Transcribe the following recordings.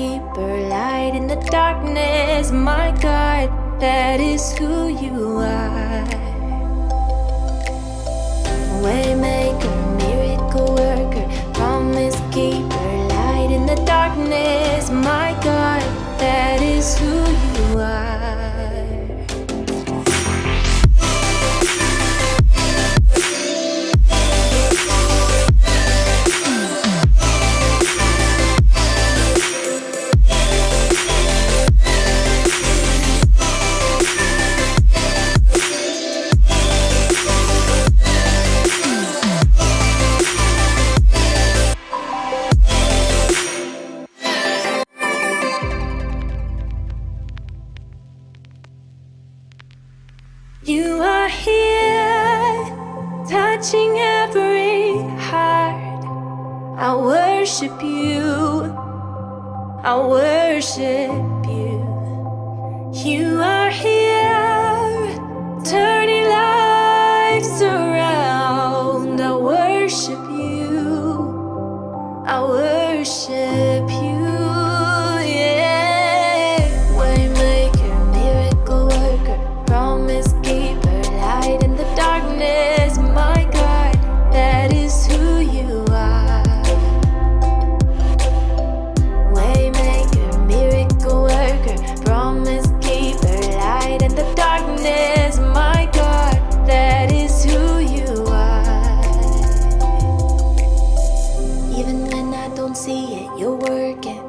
keeper, light in the darkness. My God, that is who you are. Touching every heart. I worship you. I worship you. You are here, turning lives around. I worship you. I worship working.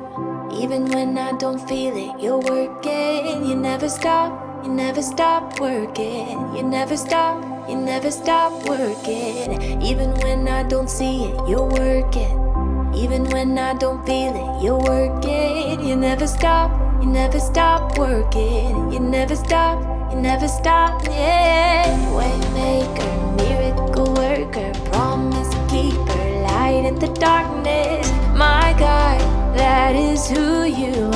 Even when I don't feel it, you're working. You never stop, you never stop working. You never stop, you never stop working. Even when I don't see it, you're working. Even when I don't feel it, you're working. You never stop, you never stop working. You never stop, you never stop, yeah. Waymaker, miracle worker, you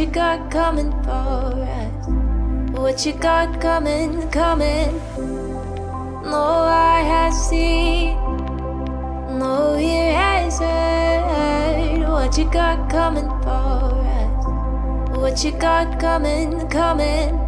you got coming for us. What you got coming, coming. No eye has seen, no ear has heard what you got coming for us. What you got coming, coming.